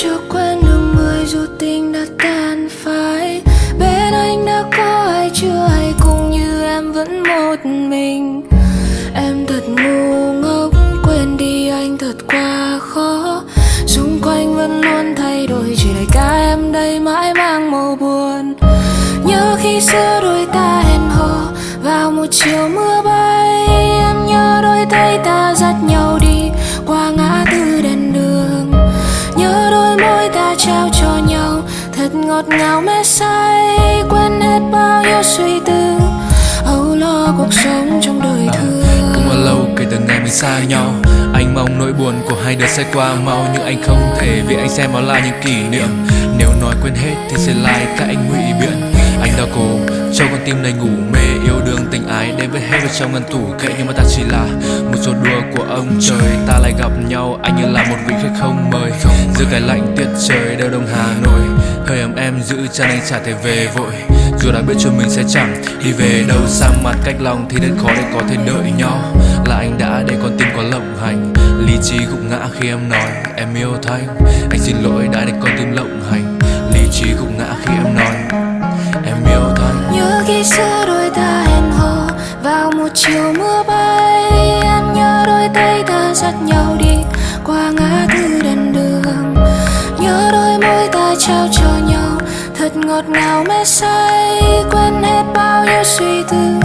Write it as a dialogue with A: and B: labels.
A: chưa quên được người dù tình đã tan phai. Bên anh đã có ai chưa hay cũng như em vẫn một mình. Em thật ngu ngốc, quên đi anh thật quá khó. Xung quanh vẫn luôn thay đổi, chỉ để cả em đây mãi mang màu buồn. Nhớ khi xưa đôi ta hẹn hò, vào một chiều mưa bay, em nhớ đôi tay ta thật ngọt ngào mê say quên hết bao nhiêu suy tư âu lo cuộc sống trong đời thường.
B: Cũng bao lâu kể từ ngày mình xa nhau Anh mong nỗi buồn của hai đứa sẽ qua mau Nhưng anh không thể vì anh xem nó là những kỷ niệm. Nếu nói quên hết thì sẽ lại các anh ngụy biện. Anh đã cố cho con tim này ngủ mê Yêu đương anh với hết vào trong ngăn tủ, kệ Nhưng mà ta chỉ là một trò đùa của ông trời. Ta lại gặp nhau, anh như là một vị khách không mời. Giữa cái lạnh tiết trời đều đông Hà Nội, Hơi ấm em giữ chân anh chả thể về vội. Dù đã biết cho mình sẽ chẳng đi về đâu, Xa mặt cách lòng thì rất khó để có thể đợi nhau. Là anh đã để con tim có lộng hành, Lý trí gục ngã khi em nói, em yêu thanh, Anh xin lỗi, đã để con tim lộng hành.
A: Chiều mưa bay, Em nhớ đôi tay ta dắt nhau đi qua ngã tư đèn đường. Nhớ đôi môi ta trao cho nhau, thật ngọt ngào mê say, Quên hết bao nhiêu suy tư.